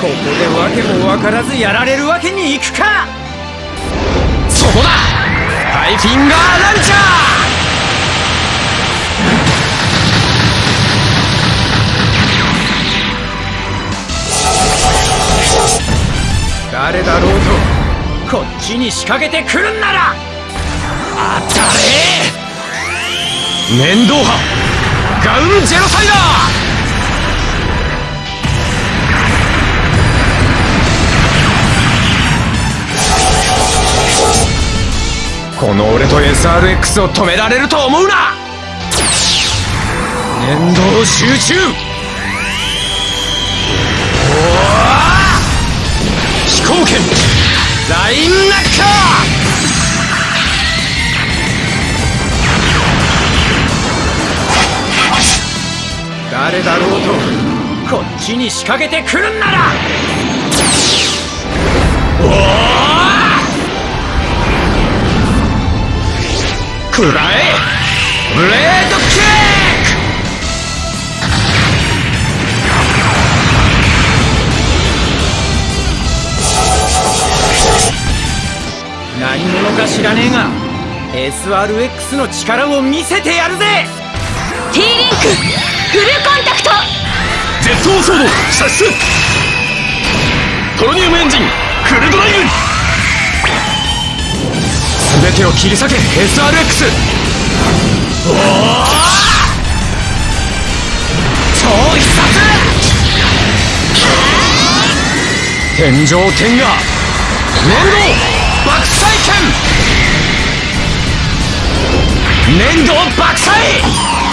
ここで訳も分からずやられるわけにいくか。そこだ。ハイフィンガーランチャー。誰だろうとこっちに仕掛けてくるんなら。当たれ。面倒派。ガウンジェノサイダー。この俺と SRX を止められると思うな。粘土集中。飛行剣ラインナッカー。誰だろうとこっちに仕掛けてくるんなら。食らえブレードキック!何者か知らねえが SRX の力を見せてやるぜ! T リンクフルコンタクト!ジェットソード射出!トロニウムエンジンフルド全てを切り裂け SRX おお超必殺！天井天下！粘土爆砕剣粘土爆砕！